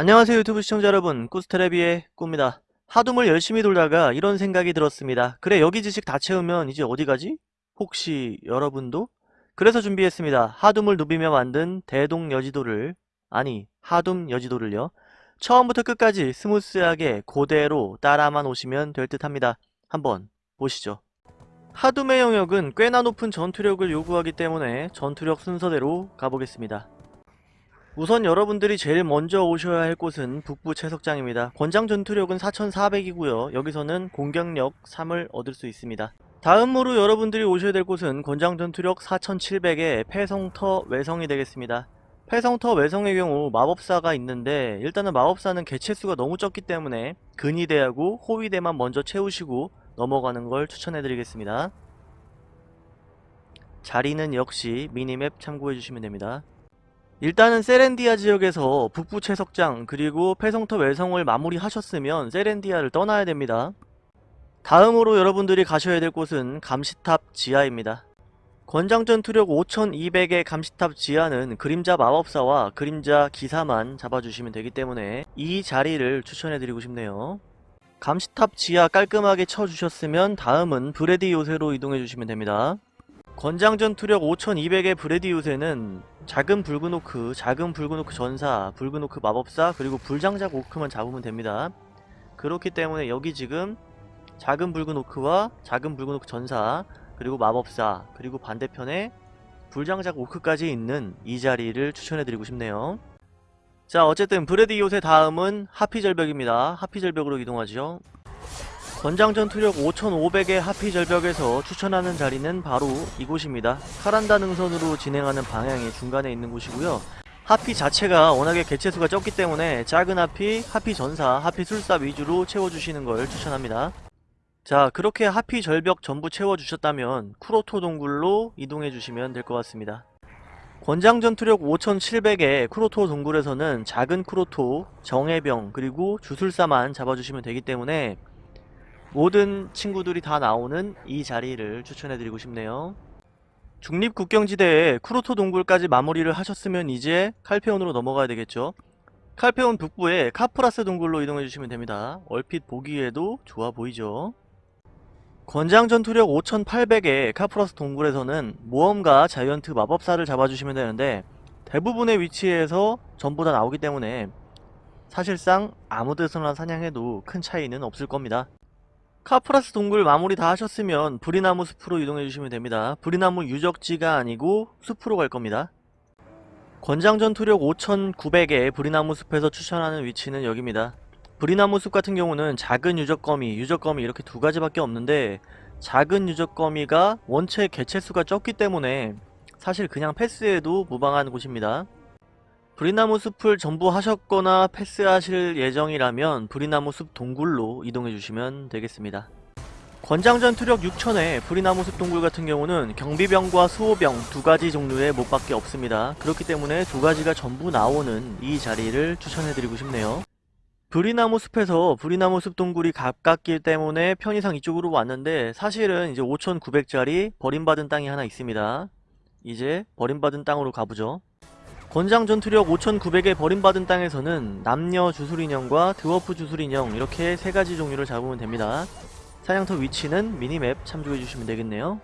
안녕하세요 유튜브 시청자 여러분. 꾸스테레비의 꾸입니다. 하둠을 열심히 돌다가 이런 생각이 들었습니다. 그래 여기 지식 다 채우면 이제 어디 가지? 혹시 여러분도? 그래서 준비했습니다. 하둠을 누비며 만든 대동 여지도를 아니 하둠 여지도를요. 처음부터 끝까지 smooth하게 그대로 따라만 오시면 될 듯 합니다. 한번 보시죠. 하둠의 영역은 꽤나 높은 전투력을 요구하기 때문에 전투력 순서대로 가보겠습니다 우선 여러분들이 제일 먼저 오셔야 할 곳은 북부 채석장입니다. 권장 전투력은 4400이고요. 여기서는 공격력 3을 얻을 수 있습니다. 다음으로 여러분들이 오셔야 될 곳은 권장 전투력 4700의 폐성터 외성이 되겠습니다. 폐성터 외성의 경우 마법사가 있는데 일단은 마법사는 개체수가 너무 적기 때문에 근위대하고 호위대만 먼저 채우시고 넘어가는 걸 추천해드리겠습니다. 자리는 역시 미니맵 참고해주시면 됩니다. 일단은 세렌디아 지역에서 북부 채석장 그리고 폐성터 외성을 마무리하셨으면 세렌디아를 떠나야 됩니다. 다음으로 여러분들이 가셔야 될 곳은 감시탑 지하입니다. 권장전 투력 5200의 감시탑 지하는 그림자 마법사와 그림자 기사만 잡아주시면 되기 때문에 이 자리를 추천해드리고 싶네요. 감시탑 지하 깔끔하게 쳐주셨으면 다음은 브레디 요새로 이동해주시면 됩니다. 권장전 투력 5200의 브레디 요새는 작은 붉은 오크, 작은 붉은 오크 전사, 붉은 오크 마법사, 그리고 불장작 오크만 잡으면 됩니다. 그렇기 때문에 여기 지금 작은 붉은 오크와 작은 붉은 오크 전사, 그리고 마법사, 그리고 반대편에 불장작 오크까지 있는 이 자리를 추천해드리고 싶네요. 자 어쨌든 브레디 요새 다음은 하피절벽입니다. 하피절벽으로 이동하죠. 권장 전 투력 5500의 하피 절벽에서 추천하는 자리는 바로 이곳입니다. 카란다 능선으로 진행하는 방향이 중간에 있는 곳이고요. 하피 자체가 워낙에 개체수가 적기 때문에 작은 하피, 하피 전사, 하피 술사 위주로 채워주시는 걸 추천합니다. 자 그렇게 하피 절벽 전부 채워주셨다면 쿠로토 동굴로 이동해주시면 될 것 같습니다. 권장 전투력 5700의 쿠로토 동굴에서는 작은 쿠로토, 정해병, 그리고 주술사만 잡아주시면 되기 때문에 모든 친구들이 다 나오는 이 자리를 추천해드리고 싶네요. 중립국경지대에 쿠로토 동굴까지 마무리를 하셨으면 이제 칼페온으로 넘어가야 되겠죠. 칼페온 북부에 카프라스 동굴로 이동해주시면 됩니다. 얼핏 보기에도 좋아 보이죠. 권장 전투력 5800의 카프라스 동굴에서는 모험가 자이언트 마법사를 잡아주시면 되는데 대부분의 위치에서 전부 다 나오기 때문에 사실상 아무 데서나 사냥해도 큰 차이는 없을 겁니다. 카프라스 동굴 마무리 다 하셨으면 브리나무 숲으로 이동해주시면 됩니다. 브리나무 유적지가 아니고 숲으로 갈 겁니다. 권장 전 투력 5900의 브리나무 숲에서 추천하는 위치는 여기입니다. 브리나무 숲 같은 경우는 작은 유적거미, 유적거미 이렇게 두 가지밖에 없는데 작은 유적거미가 원체 개체수가 적기 때문에 사실 그냥 패스해도 무방한 곳입니다. 브리나무 숲을 전부 하셨거나 패스하실 예정이라면 브리나무 숲 동굴로 이동해 주시면 되겠습니다. 권장전 투력 6000의 브리나무 숲 동굴 같은 경우는 경비병과 수호병 두 가지 종류의 못밖에 없습니다. 그렇기 때문에 두 가지가 전부 나오는 이 자리를 추천해드리고 싶네요. 브리나무 숲에서 브리나무 숲 동굴이 가깝기 때문에 편의상 이쪽으로 왔는데 사실은 이제 5900짜리 버림받은 땅이 하나 있습니다. 이제 버림받은 땅으로 가보죠. 권장 전투력 5900에 버림받은 땅에서는 남녀 주술인형과 드워프 주술인형 이렇게 세 가지 종류를 잡으면 됩니다. 사냥터 위치는 미니맵 참조해주시면 되겠네요.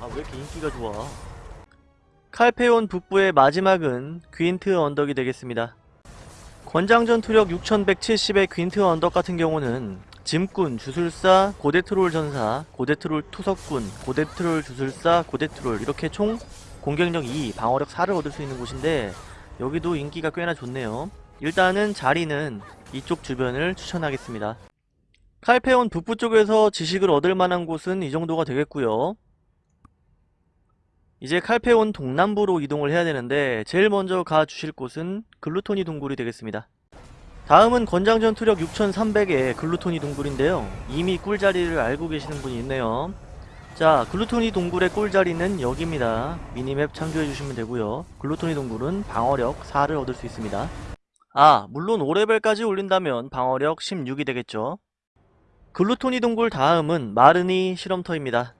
아 왜 이렇게 인기가 좋아. 칼페온 북부의 마지막은 귀인트 언덕이 되겠습니다. 권장 전투력 6170의 귀인트 언덕 같은 경우는 짐꾼, 주술사, 고데트롤 전사, 고데트롤 투석꾼, 고데트롤 주술사, 고데트롤 이렇게 총 공격력 2, 방어력 4를 얻을 수 있는 곳인데 여기도 인기가 꽤나 좋네요. 일단은 자리는 이쪽 주변을 추천하겠습니다. 칼페온 북부 쪽에서 지식을 얻을 만한 곳은 이 정도가 되겠고요. 이제 칼페온 동남부로 이동을 해야 되는데 제일 먼저 가주실 곳은 글루토니 동굴이 되겠습니다. 다음은 권장전 투력 6300의 글루토니 동굴인데요. 이미 꿀자리를 알고 계시는 분이 있네요. 자 글루토니 동굴의 꿀자리는 여기입니다. 미니맵 참조해주시면 되고요. 글루토니 동굴은 방어력 4를 얻을 수 있습니다. 아 물론 5레벨까지 올린다면 방어력 16이 되겠죠. 글루토니 동굴 다음은 마르니 실험터입니다.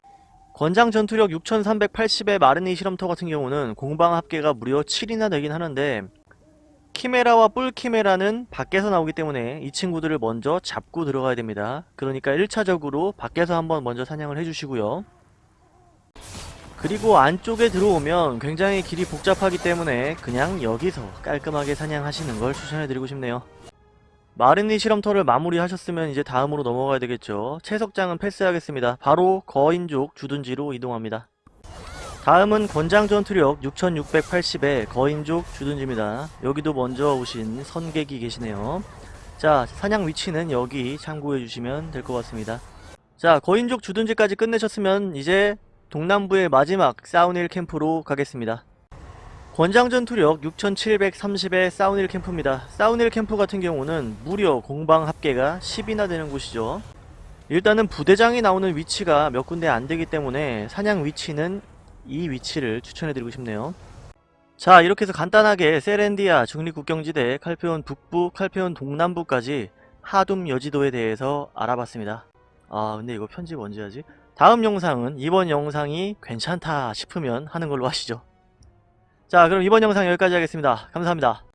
권장 전투력 6380의 마르니 실험터 같은 경우는 공방 합계가 무려 7이나 되긴 하는데 키메라와 뿔 키메라는 밖에서 나오기 때문에 이 친구들을 먼저 잡고 들어가야 됩니다. 그러니까 1차적으로 밖에서 한번 먼저 사냥을 해주시고요. 그리고 안쪽에 들어오면 굉장히 길이 복잡하기 때문에 그냥 여기서 깔끔하게 사냥하시는 걸 추천해드리고 싶네요. 마르니 실험터를 마무리하셨으면 이제 다음으로 넘어가야 되겠죠. 채석장은 패스하겠습니다. 바로 거인족 주둔지로 이동합니다. 다음은 권장 전투력 6680의 거인족 주둔지입니다. 여기도 먼저 오신 선객이 계시네요. 자, 사냥 위치는 여기 참고해 주시면 될 것 같습니다. 자, 거인족 주둔지까지 끝내셨으면 이제 동남부의 마지막 사우닐 캠프로 가겠습니다. 권장 전투력 6730의 사우닐 캠프입니다. 사우닐 캠프 같은 경우는 무려 공방 합계가 10이나 되는 곳이죠. 일단은 부대장이 나오는 위치가 몇 군데 안 되기 때문에 사냥 위치는 이 위치를 추천해드리고 싶네요. 자 이렇게 해서 간단하게 세렌디아 중립국경지대 칼페온 북부, 칼페온 동남부까지 하둠 여지도에 대해서 알아봤습니다. 아 근데 이거 편집 언제 하지? 다음 영상은 이번 영상이 괜찮다 싶으면 하는 걸로 하시죠. 자 그럼 이번 영상 여기까지 하겠습니다. 감사합니다.